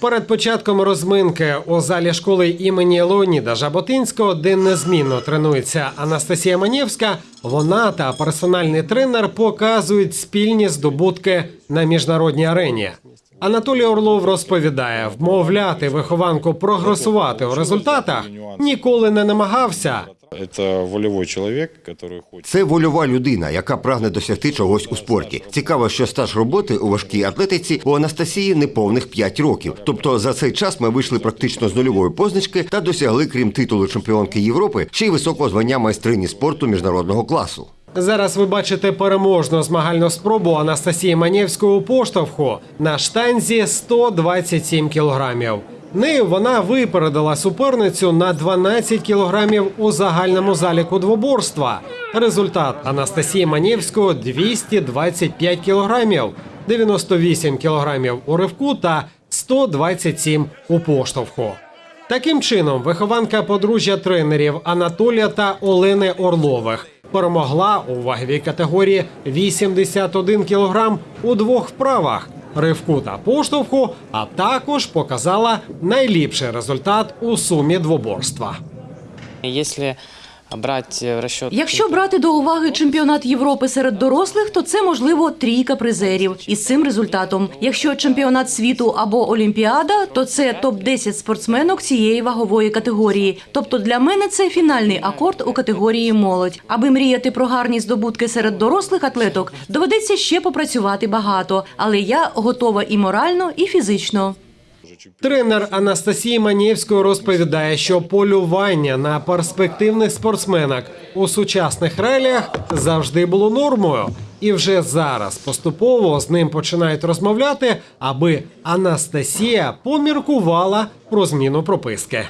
Перед початком розминки у залі школи імені Леоніда Жаботинського, де незмінно тренується Анастасія Манєвська, вона та персональний тренер показують спільні здобутки на міжнародній арені. Анатолій Орлов розповідає, вмовляти вихованку прогресувати у результатах ніколи не намагався. Это волевой человек, который хочет. Це вольова людина, яка прагне досягти чогось у спорті. Цікаво, що стаж роботи у важкій атлетиці у Анастасії неповних 5 років. Тобто за цей час ми вийшли практично з нульової позначки та досягли, крім титулу чемпіонки Європи, ще й високого звання майстрині спорту міжнародного класу. Зараз ви бачите переможну змагальну спробу Анастасії Манєвської у поштовху на штанзі 127 кілограмів. Нею вона випередила суперницю на 12 кілограмів у загальному заліку двоборства. Результат Анастасії Манєвської 225 кілограмів, 98 кілограмів у ривку та 127 у поштовху. Таким чином, вихованка подружжя тренерів Анатолія та Олени Орлових перемогла у ваговій категорії 81 кг у двох вправах ривку та поштовху, а також показала найліпший результат у сумі двоборства. Если брать в расчет... Якщо брати до уваги чемпіонат Європи серед дорослих, то це можливо трійка призерів із цим результатом. Якщо чемпіонат світу або Олімпіада, то це топ 10 спортсменок цієї вагової категорії. Тобто для мене це фінальний акорд у категорії молодь. Аби мріяти про гарні здобутки серед дорослих атлеток, доведеться ще попрацювати багато, але я готова і морально, і фізично. Тренер Анастасії Манєвської розповідає, що полювання на перспективних спортсменок у сучасних реаліях завжди було нормою, і вже зараз поступово з ним починають розмовляти, аби Анастасія поміркувала про зміну прописки.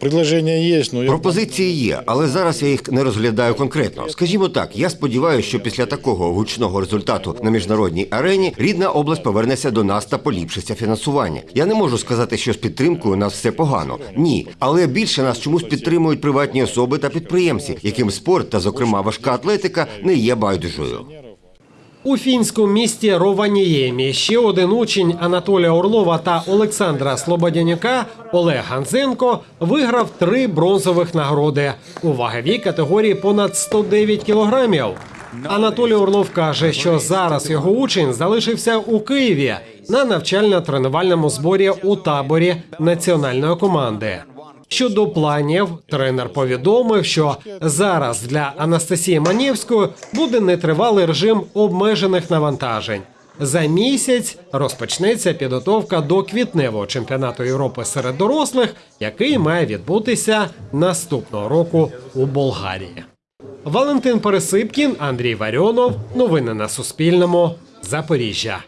Предложение есть, но я Пропозиції є, але зараз я їх не розглядаю конкретно. Скажімо так, я сподіваюся, що після такого гучного результату на міжнародній арені рідна область повернеться до нас та поліпшиться фінансування. Я не можу сказати, що з підтримкою у нас все погано. Ні, але більше нас чомусь підтримують приватні особи та підприємці, яким спорт та, зокрема, важка атлетика не є байдужою. У фінському місті Рованіємі ще один учень Анатолія Орлова та Олександра Слободянюка Олег Ганзенко виграв три бронзових нагороди у ваговій категорії понад 109 кілограмів. Анатолій Орлов каже, що зараз його учень залишився у Києві на навчально-тренувальному зборі у таборі національної команди. Щодо планів, тренер повідомив, що зараз для Анастасії Манєвської буде нетривалий режим обмежених навантажень. За місяць розпочнеться підготовка до квітневого чемпіонату Європи серед дорослих, який має відбутися наступного року у Болгарії. Валентин Пересипкін, Андрій Варіонов. Новини на Суспільному. Запоріжжя.